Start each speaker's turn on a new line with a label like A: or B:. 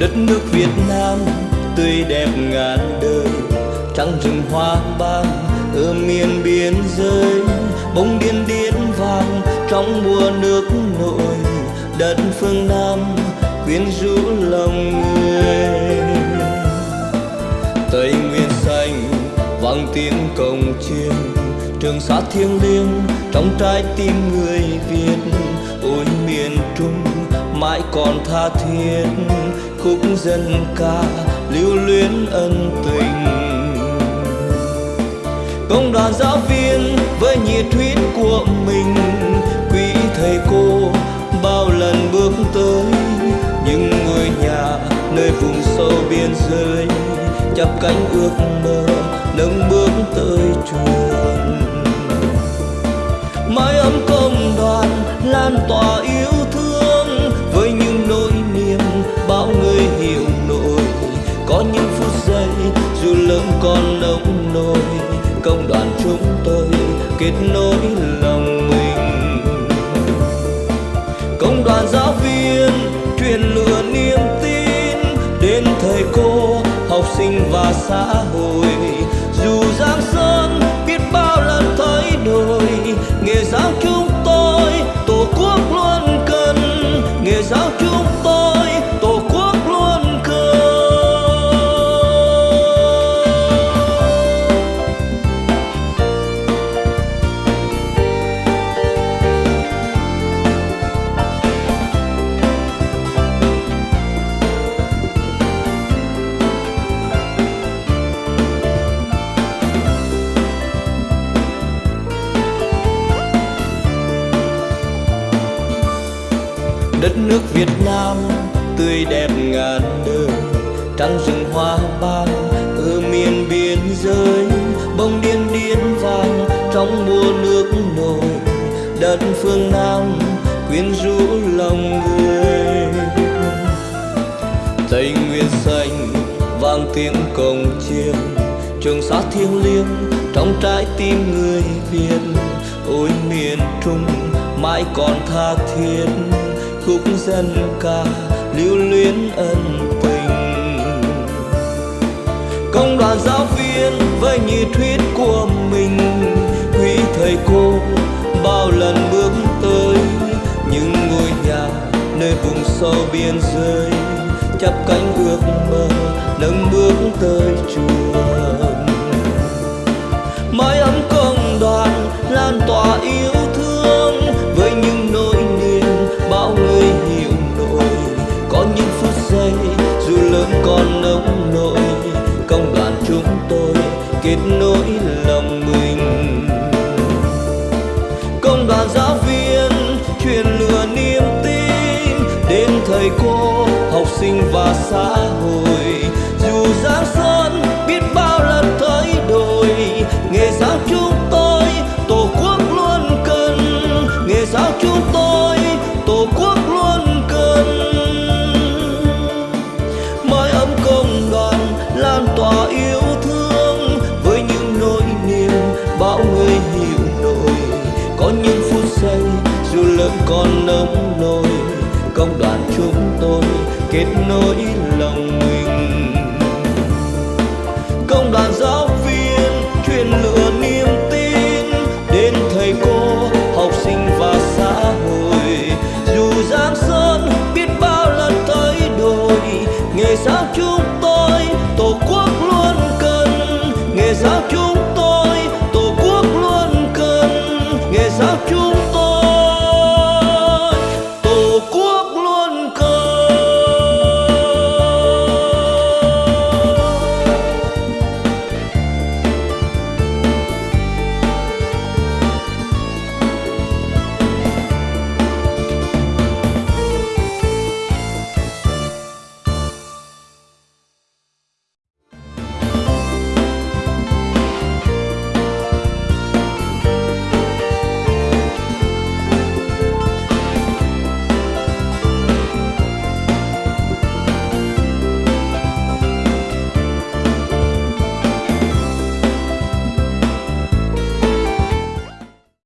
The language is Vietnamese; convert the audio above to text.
A: đất nước Việt Nam tươi đẹp ngàn đời. Trăng rừng hoa ban ở miền biên giới bông điên điên vàng trong mùa nước nổi. Đất phương Nam quyến rũ lòng người. Tây Nguyên xanh, vang tiếng cồng chiêng. Trường sa thiêng liêng, trong trái tim người Việt, ôi miền Trung mãi còn tha thiết, khúc dân ca lưu luyến ân tình. Công đoàn giáo viên với nhiệt huyết của mình, quý thầy cô bao lần bước tới. Những ngôi nhà nơi vùng sâu biên giới, chắp cánh ước mơ nâng bước tới trường nông công đoàn chúng tôi kết nối lòng mình. Công đoàn giáo viên truyền lửa niềm tin đến thầy cô, học sinh và xã hội. Đất nước Việt Nam tươi đẹp ngàn đời trăng rừng hoa ban, ở miền biên giới. Bông điên điên vàng trong mùa nước nổi, đất phương Nam quyến rũ lòng người. Tây Nguyên xanh, vang tiếng cồng chiêng, trường sa thiêng liêng trong trái tim người Việt. Ôi miền Trung, mãi còn tha thiết khúc dân ca lưu luyến ân tình. Công đoàn giáo viên với nhiệt huyết của mình, quý thầy cô bao lần bước tới những ngôi nhà nơi vùng sâu biên giới, chắp cánh ước mơ. Đoàn giáo viên truyền lửa niềm tin đến thầy cô, học sinh và xã hội. Con nấm nôi. Công đoàn chúng tôi kết nối lòng mình. Công đoàn giáo viên truyền lửa niềm tin. Đến thầy cô, học sinh và xã hội. Dù giang sơn biết bao lần thay đổi nghề giáo chúng tôi